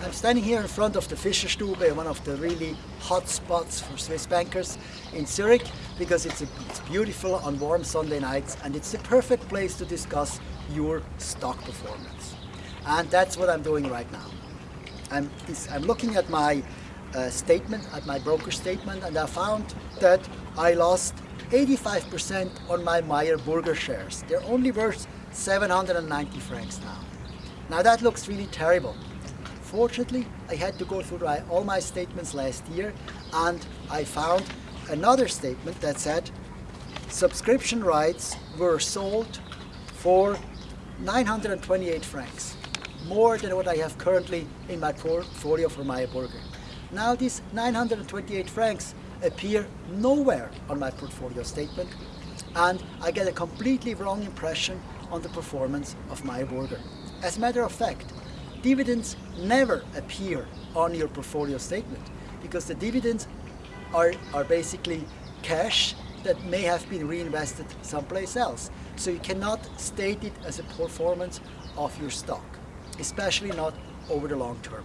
I'm standing here in front of the Fischerstube, one of the really hot spots for Swiss bankers in Zurich, because it's, a, it's beautiful on warm Sunday nights and it's the perfect place to discuss your stock performance. And that's what I'm doing right now. I'm, I'm looking at my uh, statement, at my broker statement, and I found that I lost 85% on my Meyer Burger shares. They're only worth 790 francs now. Now that looks really terrible. Fortunately, I had to go through all my statements last year and I found another statement that said subscription rights were sold for 928 francs, more than what I have currently in my portfolio for Meyer Burger. Now these 928 francs appear nowhere on my portfolio statement and I get a completely wrong impression on the performance of Meyer Burger. As a matter of fact, dividends never appear on your portfolio statement because the dividends are, are basically cash that may have been reinvested someplace else. So you cannot state it as a performance of your stock, especially not over the long term.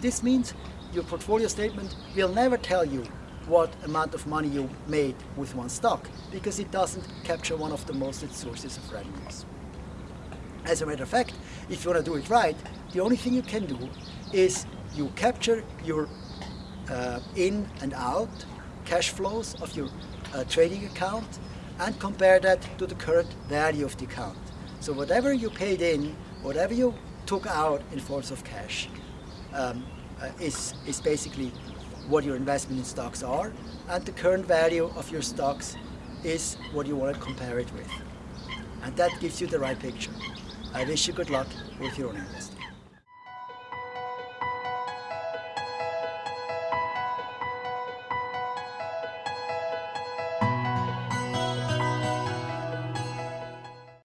This means your portfolio statement will never tell you what amount of money you made with one stock because it doesn't capture one of the most sources of revenues. As a matter of fact, if you want to do it right, the only thing you can do is you capture your uh, in and out cash flows of your uh, trading account and compare that to the current value of the account. So whatever you paid in, whatever you took out in forms of cash um, uh, is, is basically what your investment in stocks are and the current value of your stocks is what you want to compare it with. And that gives you the right picture. I wish you good luck with your own investing.